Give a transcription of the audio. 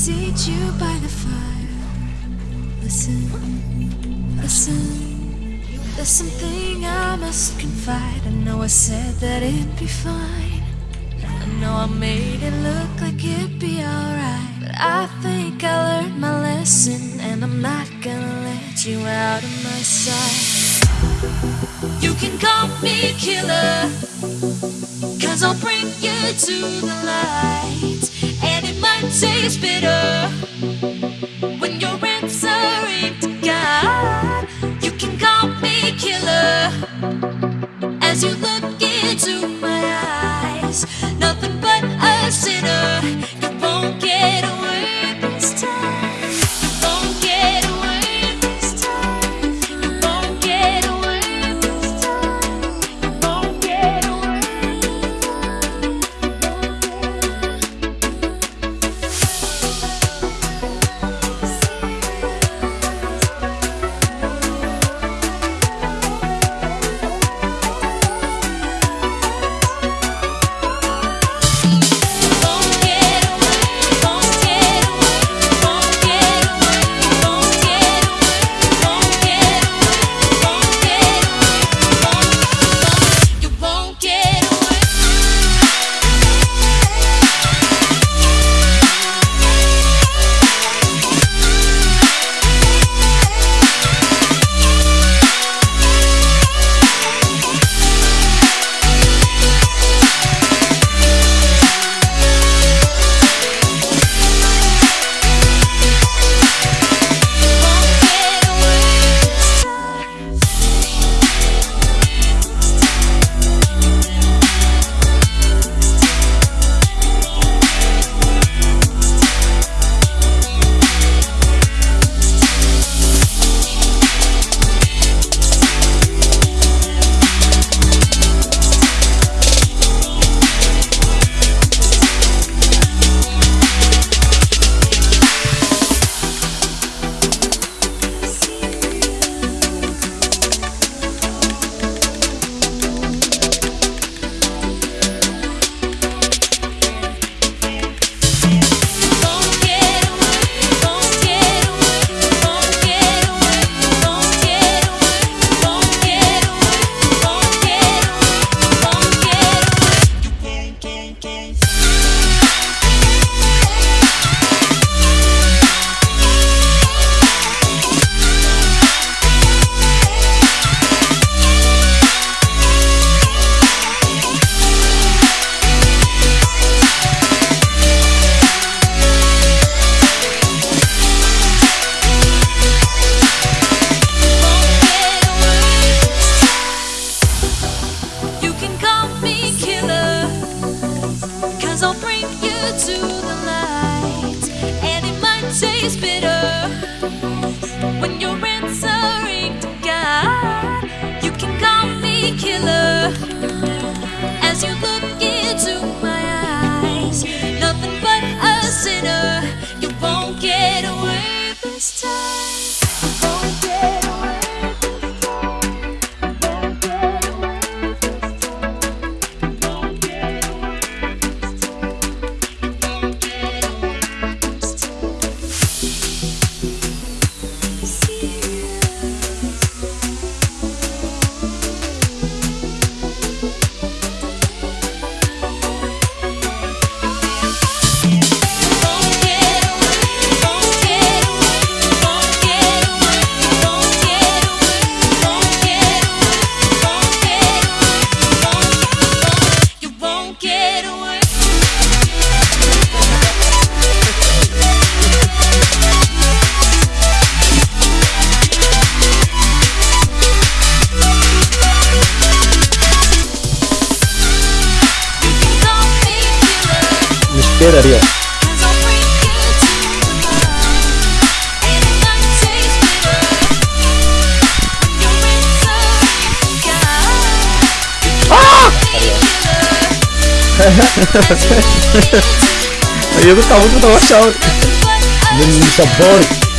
seat you by the fire. Listen, listen. There's something I must confide. I know I said that it'd be fine. I know I made it look like it'd be alright. But I think I learned my lesson, and I'm not gonna let you out of my sight. You can call me killer, cause I'll bring you to the light might taste bitter. It's bitter. பேர் அறியாது Eu tava muito dando uma chave. Menino, sabor.